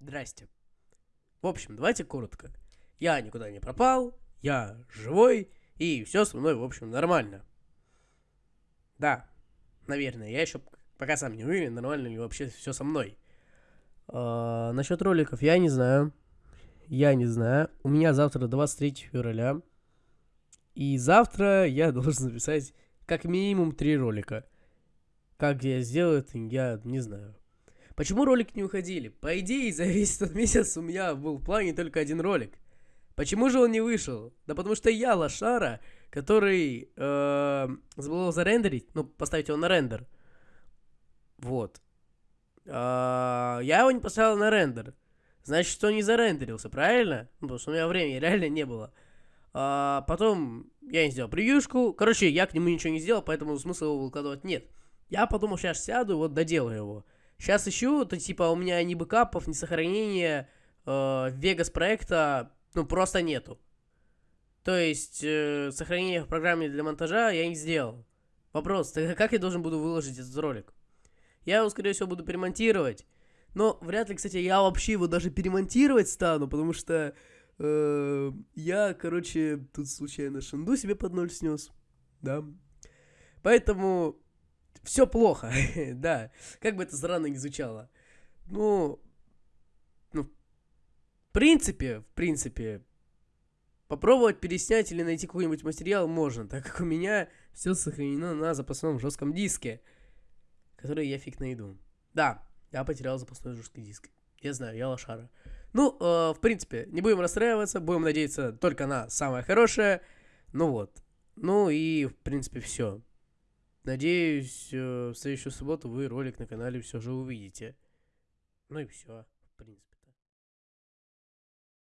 Здрасте. В общем, давайте коротко. Я никуда не пропал, я живой, и все со мной, в общем, нормально. Да, наверное, я еще пока сам не уверен, нормально ли вообще все со мной. А, насчет роликов я не знаю. Я не знаю. У меня завтра 23 февраля. И завтра я должен записать как минимум три ролика. Как я сделаю это, я не знаю. Почему ролики не уходили? По идее, за весь этот месяц у меня был в плане только один ролик. Почему же он не вышел? Да потому что я лошара, который э, забыл зарендерить, ну, поставить его на рендер. Вот. Э, я его не поставил на рендер. Значит, что не зарендерился, правильно? Ну, потому что у меня времени реально не было. А, потом я не сделал превьюшку. Короче, я к нему ничего не сделал, поэтому смысла его выкладывать нет. Я подумал, сейчас сяду, вот доделаю его. Сейчас ищу, то типа у меня ни бэкапов, ни сохранения э, Vegas проекта, ну, просто нету. То есть, э, сохранение в программе для монтажа я не сделал. Вопрос, тогда как я должен буду выложить этот ролик? Я его, скорее всего, буду перемонтировать. Но вряд ли, кстати, я вообще его даже перемонтировать стану, потому что э, я, короче, тут случайно шанду себе под ноль снес. Да. Поэтому все плохо, да. Как бы это странно не звучало. Ну, ну, в принципе, в принципе, попробовать переснять или найти какой-нибудь материал можно, так как у меня все сохранено на запасном жестком диске, который я фиг найду. Да, я потерял запасной жесткий диск. Я знаю, я лошара. Ну, э, в принципе, не будем расстраиваться, будем надеяться только на самое хорошее. Ну вот. Ну и, в принципе, все. Надеюсь, э, в следующую субботу вы ролик на канале все же увидите. Ну и все, в принципе.